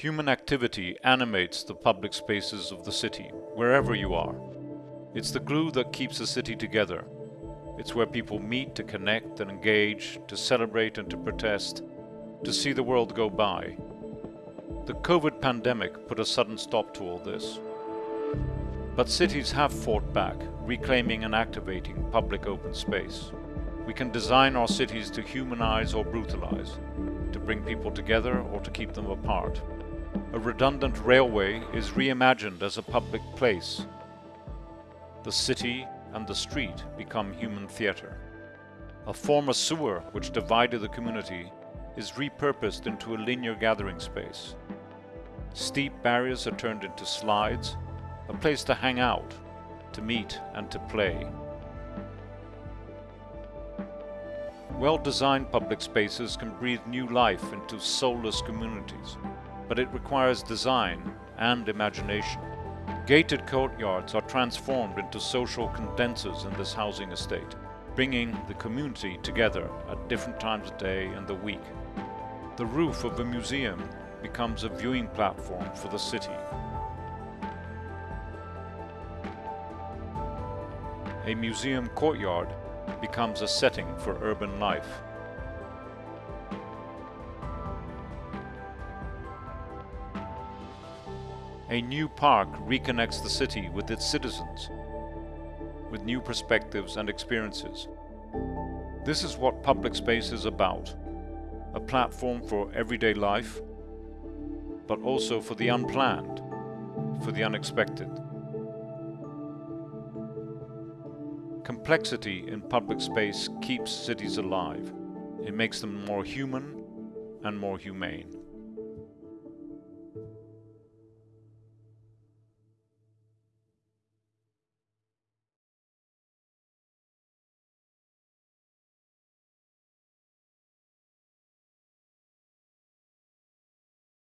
Human activity animates the public spaces of the city, wherever you are. It's the glue that keeps a city together. It's where people meet to connect and engage, to celebrate and to protest, to see the world go by. The COVID pandemic put a sudden stop to all this. But cities have fought back, reclaiming and activating public open space. We can design our cities to humanize or brutalize, to bring people together or to keep them apart. A redundant railway is reimagined as a public place. The city and the street become human theatre. A former sewer which divided the community is repurposed into a linear gathering space. Steep barriers are turned into slides, a place to hang out, to meet and to play. Well-designed public spaces can breathe new life into soulless communities, but it requires design and imagination. Gated courtyards are transformed into social condensers in this housing estate, bringing the community together at different times of day and the week. The roof of a museum becomes a viewing platform for the city. A museum courtyard becomes a setting for urban life. A new park reconnects the city with its citizens, with new perspectives and experiences. This is what public space is about. A platform for everyday life, but also for the unplanned, for the unexpected. Complexity in public space keeps cities alive. It makes them more human and more humane.